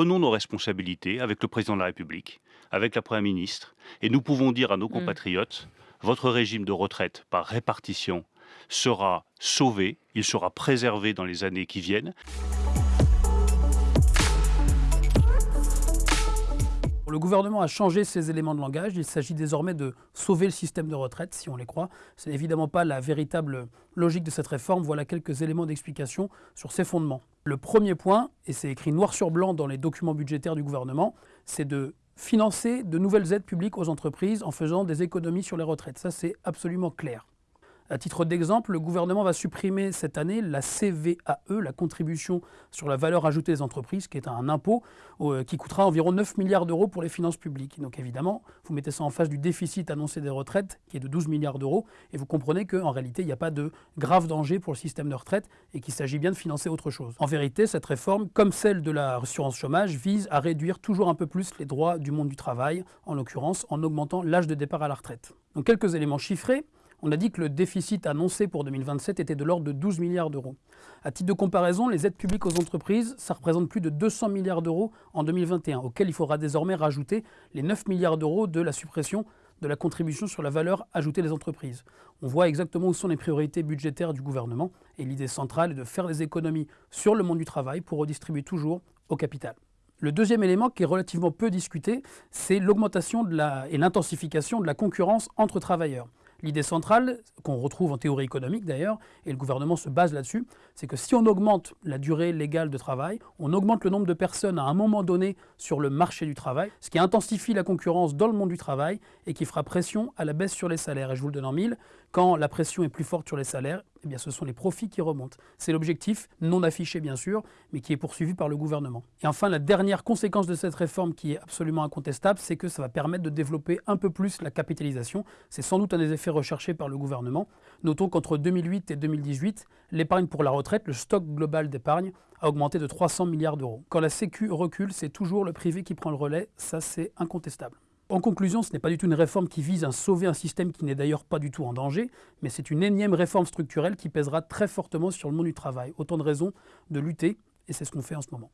prenons nos responsabilités avec le président de la République, avec la Première ministre, et nous pouvons dire à nos compatriotes, votre régime de retraite par répartition sera sauvé, il sera préservé dans les années qui viennent. Le gouvernement a changé ses éléments de langage. Il s'agit désormais de sauver le système de retraite, si on les croit. Ce n'est évidemment pas la véritable logique de cette réforme. Voilà quelques éléments d'explication sur ses fondements. Le premier point, et c'est écrit noir sur blanc dans les documents budgétaires du gouvernement, c'est de financer de nouvelles aides publiques aux entreprises en faisant des économies sur les retraites. Ça, c'est absolument clair. À titre d'exemple, le gouvernement va supprimer cette année la CVAE, la contribution sur la valeur ajoutée des entreprises, qui est un impôt euh, qui coûtera environ 9 milliards d'euros pour les finances publiques. Donc évidemment, vous mettez ça en face du déficit annoncé des retraites, qui est de 12 milliards d'euros, et vous comprenez qu'en réalité, il n'y a pas de grave danger pour le système de retraite et qu'il s'agit bien de financer autre chose. En vérité, cette réforme, comme celle de la assurance chômage, vise à réduire toujours un peu plus les droits du monde du travail, en l'occurrence en augmentant l'âge de départ à la retraite. Donc quelques éléments chiffrés. On a dit que le déficit annoncé pour 2027 était de l'ordre de 12 milliards d'euros. À titre de comparaison, les aides publiques aux entreprises, ça représente plus de 200 milliards d'euros en 2021, auxquels il faudra désormais rajouter les 9 milliards d'euros de la suppression de la contribution sur la valeur ajoutée des entreprises. On voit exactement où sont les priorités budgétaires du gouvernement et l'idée centrale est de faire des économies sur le monde du travail pour redistribuer toujours au capital. Le deuxième élément qui est relativement peu discuté, c'est l'augmentation et l'intensification de la concurrence entre travailleurs. L'idée centrale, qu'on retrouve en théorie économique d'ailleurs, et le gouvernement se base là-dessus, c'est que si on augmente la durée légale de travail, on augmente le nombre de personnes à un moment donné sur le marché du travail, ce qui intensifie la concurrence dans le monde du travail et qui fera pression à la baisse sur les salaires. Et je vous le donne en mille, quand la pression est plus forte sur les salaires, eh bien, ce sont les profits qui remontent. C'est l'objectif, non affiché bien sûr, mais qui est poursuivi par le gouvernement. Et enfin, la dernière conséquence de cette réforme qui est absolument incontestable, c'est que ça va permettre de développer un peu plus la capitalisation. C'est sans doute un des effets recherchés par le gouvernement. Notons qu'entre 2008 et 2018, l'épargne pour la retraite, le stock global d'épargne, a augmenté de 300 milliards d'euros. Quand la Sécu recule, c'est toujours le privé qui prend le relais, ça c'est incontestable. En conclusion, ce n'est pas du tout une réforme qui vise à sauver un système qui n'est d'ailleurs pas du tout en danger, mais c'est une énième réforme structurelle qui pèsera très fortement sur le monde du travail. Autant de raisons de lutter, et c'est ce qu'on fait en ce moment.